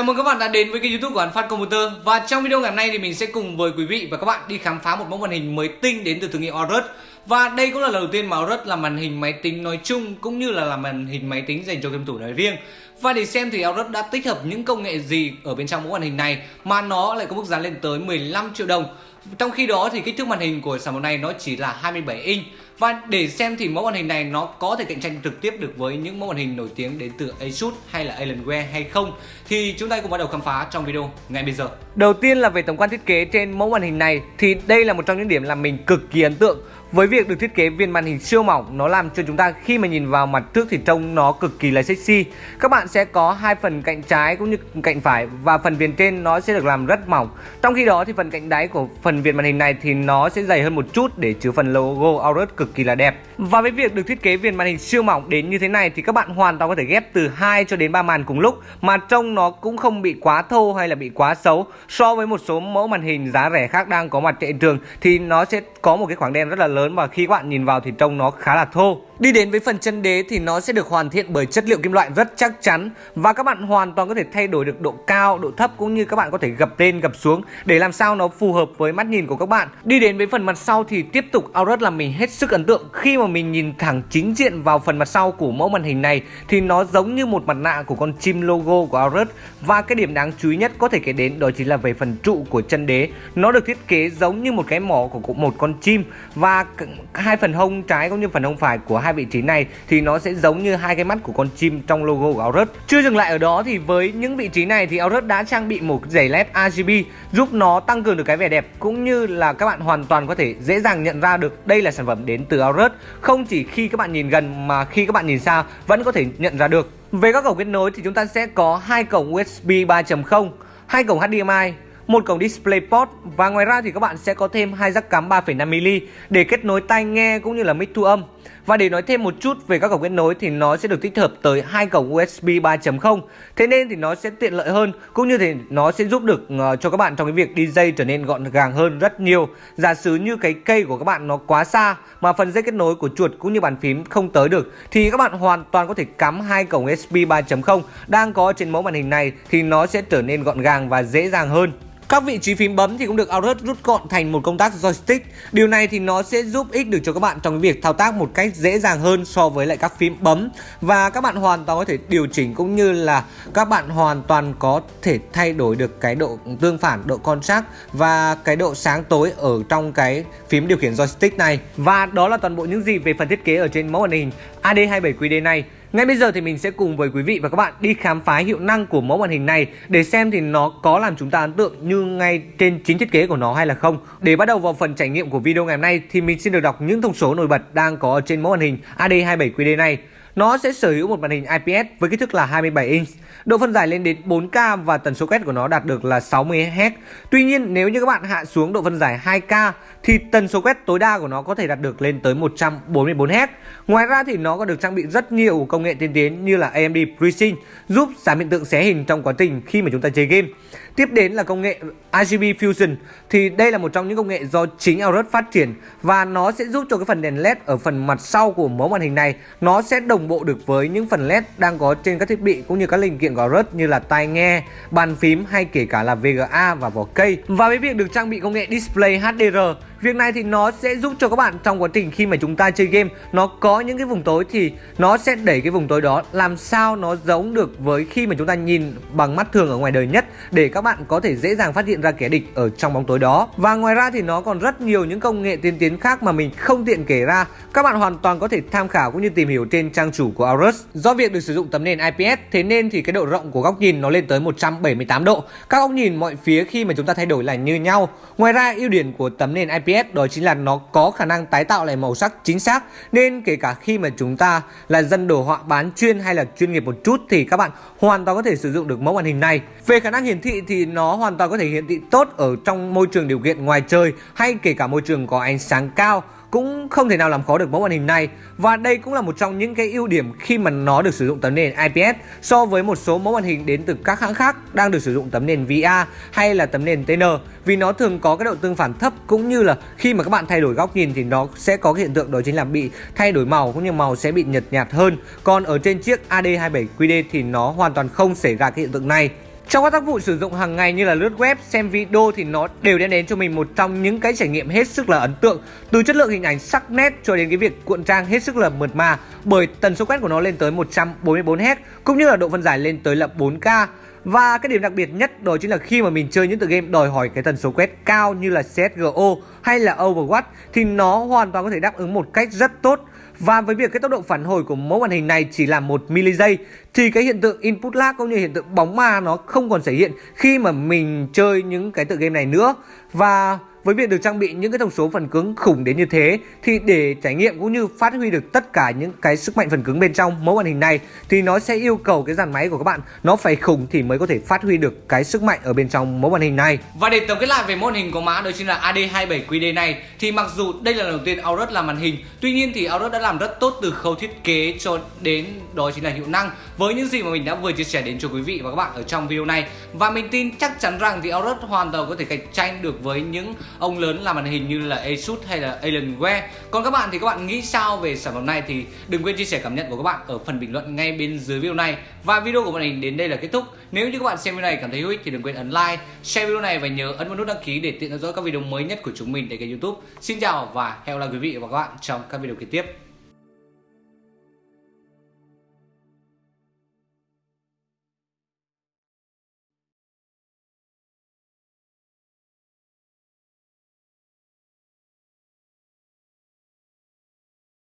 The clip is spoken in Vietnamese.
Chào mừng các bạn đã đến với kênh youtube của An Phát Computer. Và trong video ngày hôm nay thì mình sẽ cùng với quý vị và các bạn đi khám phá một mẫu màn hình mới tinh đến từ thương hiệu Aorus. Và đây cũng là lần đầu tiên mà Aorus làm màn hình máy tính nói chung cũng như là làm màn hình máy tính dành cho game thủ nói riêng. Và để xem thì Aorus đã tích hợp những công nghệ gì ở bên trong mẫu màn hình này mà nó lại có mức giá lên tới 15 triệu đồng. Trong khi đó thì kích thước màn hình của sản phẩm này nó chỉ là 27 inch và để xem thì mẫu màn hình này nó có thể cạnh tranh trực tiếp được với những mẫu màn hình nổi tiếng đến từ Asus hay là Alienware hay không thì chúng ta cùng bắt đầu khám phá trong video ngay bây giờ. Đầu tiên là về tổng quan thiết kế trên mẫu màn hình này, thì đây là một trong những điểm làm mình cực kỳ ấn tượng với việc được thiết kế viên màn hình siêu mỏng, nó làm cho chúng ta khi mà nhìn vào mặt trước thì trông nó cực kỳ là sexy. Các bạn sẽ có hai phần cạnh trái cũng như cạnh phải và phần viền trên nó sẽ được làm rất mỏng. Trong khi đó thì phần cạnh đáy của phần viền màn hình này thì nó sẽ dày hơn một chút để chứa phần logo Aorus cực kỳ là đẹp. Và với việc được thiết kế viền màn hình siêu mỏng đến như thế này thì các bạn hoàn toàn có thể ghép từ 2 cho đến 3 màn cùng lúc mà trông nó cũng không bị quá thô hay là bị quá xấu. So với một số mẫu màn hình giá rẻ khác đang có mặt trên thị trường thì nó sẽ có một cái khoảng đen rất là lớn và khi các bạn nhìn vào thì trông nó khá là thô. Đi đến với phần chân đế thì nó sẽ được hoàn thiện bởi chất liệu kim loại rất chắc chắn và các bạn hoàn toàn có thể thay đổi được độ cao, độ thấp cũng như các bạn có thể gập lên gập xuống để làm sao nó phù hợp với mắt nhìn của các bạn. Đi đến với phần mặt sau thì tiếp tục Aorus làm mình hết sức ấn tượng khi mà mình nhìn thẳng chính diện vào phần mặt sau của mẫu màn hình này thì nó giống như một mặt nạ của con chim logo của Aorus và cái điểm đáng chú ý nhất có thể kể đến đó chính là về phần trụ của chân đế. Nó được thiết kế giống như một cái mỏ của một con chim và hai phần hông trái cũng như phần hông phải của hai hai vị trí này thì nó sẽ giống như hai cái mắt của con chim trong logo của Aorus. Chưa dừng lại ở đó thì với những vị trí này thì Aorus đã trang bị một giày led RGB giúp nó tăng cường được cái vẻ đẹp cũng như là các bạn hoàn toàn có thể dễ dàng nhận ra được đây là sản phẩm đến từ Aorus. Không chỉ khi các bạn nhìn gần mà khi các bạn nhìn xa vẫn có thể nhận ra được. Về các cổng kết nối thì chúng ta sẽ có hai cổng USB 3.0, hai cổng HDMI một cổng DisplayPort và ngoài ra thì các bạn sẽ có thêm hai jack cắm 3,5mm để kết nối tai nghe cũng như là mic thu âm. Và để nói thêm một chút về các cổng kết nối thì nó sẽ được tích hợp tới hai cổng USB 3.0. Thế nên thì nó sẽ tiện lợi hơn, cũng như thì nó sẽ giúp được ờ, cho các bạn trong cái việc đi dây trở nên gọn gàng hơn rất nhiều. Giả sử như cái cây của các bạn nó quá xa mà phần dây kết nối của chuột cũng như bàn phím không tới được, thì các bạn hoàn toàn có thể cắm hai cổng USB 3.0 đang có trên mẫu màn hình này thì nó sẽ trở nên gọn gàng và dễ dàng hơn. Các vị trí phím bấm thì cũng được Aorus rút gọn thành một công tác joystick. Điều này thì nó sẽ giúp ích được cho các bạn trong cái việc thao tác một cách dễ dàng hơn so với lại các phím bấm và các bạn hoàn toàn có thể điều chỉnh cũng như là các bạn hoàn toàn có thể thay đổi được cái độ tương phản, độ contrast và cái độ sáng tối ở trong cái phím điều khiển joystick này. Và đó là toàn bộ những gì về phần thiết kế ở trên mẫu màn hình AD27QD này. Ngay bây giờ thì mình sẽ cùng với quý vị và các bạn đi khám phá hiệu năng của mẫu màn hình này để xem thì nó có làm chúng ta ấn tượng như ngay trên chính thiết kế của nó hay là không. Để bắt đầu vào phần trải nghiệm của video ngày hôm nay thì mình xin được đọc những thông số nổi bật đang có trên mẫu màn hình AD27QD này. Nó sẽ sở hữu một màn hình IPS với kích thước là 27 inch, độ phân giải lên đến 4K và tần số quét của nó đạt được là 60 Hz. Tuy nhiên nếu như các bạn hạ xuống độ phân giải 2K thì tần số quét tối đa của nó có thể đạt được lên tới 144 Hz. Ngoài ra thì nó còn được trang bị rất nhiều công nghệ tiên tiến như là AMD FreeSync giúp giảm hiện tượng xé hình trong quá trình khi mà chúng ta chơi game. Tiếp đến là công nghệ RGB Fusion thì đây là một trong những công nghệ do chính Aorus phát triển và nó sẽ giúp cho cái phần đèn LED ở phần mặt sau của mẫu màn hình này nó sẽ đồng bộ được với những phần LED đang có trên các thiết bị cũng như các linh kiện gò rớt như là tai nghe, bàn phím hay kể cả là VGA và vỏ cây. Và với việc được trang bị công nghệ Display HDR Việc này thì nó sẽ giúp cho các bạn trong quá trình khi mà chúng ta chơi game, nó có những cái vùng tối thì nó sẽ đẩy cái vùng tối đó làm sao nó giống được với khi mà chúng ta nhìn bằng mắt thường ở ngoài đời nhất để các bạn có thể dễ dàng phát hiện ra kẻ địch ở trong bóng tối đó. Và ngoài ra thì nó còn rất nhiều những công nghệ tiên tiến khác mà mình không tiện kể ra. Các bạn hoàn toàn có thể tham khảo cũng như tìm hiểu trên trang chủ của Aorus. Do việc được sử dụng tấm nền IPS thế nên thì cái độ rộng của góc nhìn nó lên tới 178 độ. Các góc nhìn mọi phía khi mà chúng ta thay đổi là như nhau. Ngoài ra, ưu điểm của tấm nền IPS IPS đó chính là nó có khả năng tái tạo lại màu sắc chính xác. Nên kể cả khi mà chúng ta là dân đồ họa bán chuyên hay là chuyên nghiệp một chút thì các bạn hoàn toàn có thể sử dụng được mẫu màn hình này. Về khả năng hiển thị thì nó hoàn toàn có thể hiển thị tốt ở trong môi trường điều kiện ngoài trời hay kể cả môi trường có ánh sáng cao cũng không thể nào làm khó được mẫu màn hình này. Và đây cũng là một trong những cái ưu điểm khi mà nó được sử dụng tấm nền IPS so với một số mẫu màn hình đến từ các hãng khác đang được sử dụng tấm nền VA hay là tấm nền TN vì nó thường có cái độ tương phản thấp cũng như là khi mà các bạn thay đổi góc nhìn thì nó sẽ có cái hiện tượng đó chính là bị thay đổi màu cũng như màu sẽ bị nhợt nhạt hơn. Còn ở trên chiếc AD27QD thì nó hoàn toàn không xảy ra cái hiện tượng này. Trong các tác vụ sử dụng hàng ngày như là lướt web, xem video thì nó đều đem đến cho mình một trong những cái trải nghiệm hết sức là ấn tượng. Từ chất lượng hình ảnh sắc nét cho đến cái việc cuộn trang hết sức là mượt mà Bởi tần số quét của nó lên tới 144Hz cũng như là độ phân giải lên tới là 4K và cái điểm đặc biệt nhất đó chính là khi mà mình chơi những tựa game đòi hỏi cái tần số quét cao như là CSGO hay là Overwatch thì nó hoàn toàn có thể đáp ứng một cách rất tốt. Và với việc cái tốc độ phản hồi của mẫu màn hình này chỉ là một mili giây thì cái hiện tượng input lag cũng như hiện tượng bóng ma nó không còn xảy hiện khi mà mình chơi những cái tựa game này nữa. Và với việc được trang bị những cái thông số phần cứng khủng đến như thế thì để trải nghiệm cũng như phát huy được tất cả những cái sức mạnh phần cứng bên trong mẫu màn hình này thì nó sẽ yêu cầu cái dàn máy của các bạn nó phải khủng thì mới có thể phát huy được cái sức mạnh ở bên trong mẫu màn hình này. Và để tổng kết lại về mẫu màn hình của mã đó chính là AD27QD này thì mặc dù đây là lần đầu tiên Aorus làm màn hình, tuy nhiên thì Aorus đã làm rất tốt từ khâu thiết kế cho đến đó chính là hiệu năng với những gì mà mình đã vừa chia sẻ đến cho quý vị và các bạn ở trong video này và mình tin chắc chắn rằng thì Aorus hoàn toàn có thể cạnh tranh được với những ông lớn làm màn hình như là Asus hay là Alienware. Còn các bạn thì các bạn nghĩ sao về sản phẩm này thì đừng quên chia sẻ cảm nhận của các bạn ở phần bình luận ngay bên dưới video này. Và video của mình đến đây là kết thúc. Nếu như các bạn xem video này cảm thấy hữu ích thì đừng quên ấn like, share video này và nhớ ấn vào nút đăng ký để tiện theo dõi các video mới nhất của chúng mình tại kênh youtube. Xin chào và hẹn gặp lại quý vị và các bạn trong các video kế tiếp.